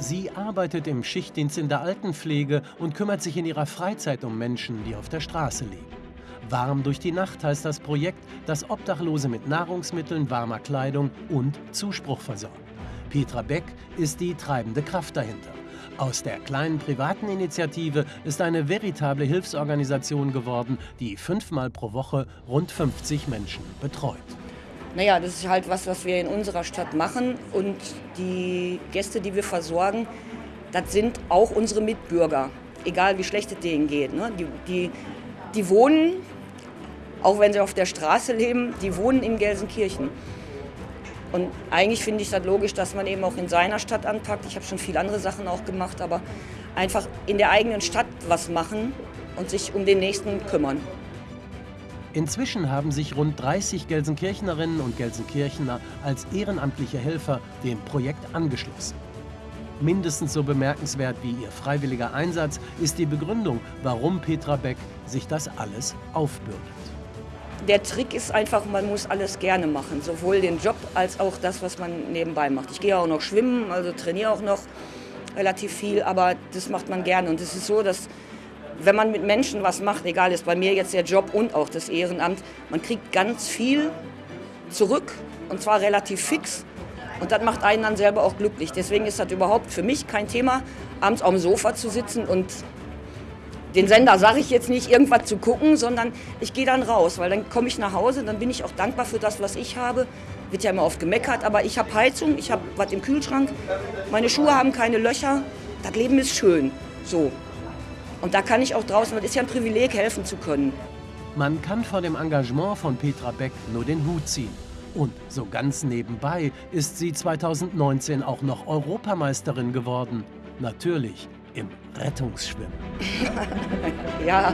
Sie arbeitet im Schichtdienst in der Altenpflege und kümmert sich in ihrer Freizeit um Menschen, die auf der Straße leben. Warm durch die Nacht heißt das Projekt, das Obdachlose mit Nahrungsmitteln, warmer Kleidung und Zuspruch versorgt. Petra Beck ist die treibende Kraft dahinter. Aus der kleinen privaten Initiative ist eine veritable Hilfsorganisation geworden, die fünfmal pro Woche rund 50 Menschen betreut. Naja, das ist halt was, was wir in unserer Stadt machen. Und die Gäste, die wir versorgen, das sind auch unsere Mitbürger. Egal wie schlecht es denen geht. Ne? Die, die, die wohnen, auch wenn sie auf der Straße leben, die wohnen in Gelsenkirchen. Und eigentlich finde ich das logisch, dass man eben auch in seiner Stadt anpackt. Ich habe schon viele andere Sachen auch gemacht, aber einfach in der eigenen Stadt was machen und sich um den Nächsten kümmern. Inzwischen haben sich rund 30 Gelsenkirchnerinnen und Gelsenkirchener als ehrenamtliche Helfer dem Projekt angeschlossen. Mindestens so bemerkenswert wie ihr freiwilliger Einsatz ist die Begründung, warum Petra Beck sich das alles aufbürdet. Der Trick ist einfach, man muss alles gerne machen, sowohl den Job als auch das, was man nebenbei macht. Ich gehe auch noch schwimmen, also trainiere auch noch relativ viel, aber das macht man gerne. Und es ist so, dass wenn man mit Menschen was macht, egal ist bei mir jetzt der Job und auch das Ehrenamt, man kriegt ganz viel zurück und zwar relativ fix. Und das macht einen dann selber auch glücklich. Deswegen ist das überhaupt für mich kein Thema, abends auf dem Sofa zu sitzen und den Sender sage ich jetzt nicht, irgendwas zu gucken, sondern ich gehe dann raus, weil dann komme ich nach Hause, dann bin ich auch dankbar für das, was ich habe. Wird ja immer oft gemeckert, aber ich habe Heizung, ich habe was im Kühlschrank, meine Schuhe haben keine Löcher, das Leben ist schön. So. Und da kann ich auch draußen, das ist ja ein Privileg, helfen zu können. Man kann vor dem Engagement von Petra Beck nur den Hut ziehen. Und so ganz nebenbei ist sie 2019 auch noch Europameisterin geworden. Natürlich im Rettungsschwimmen. ja.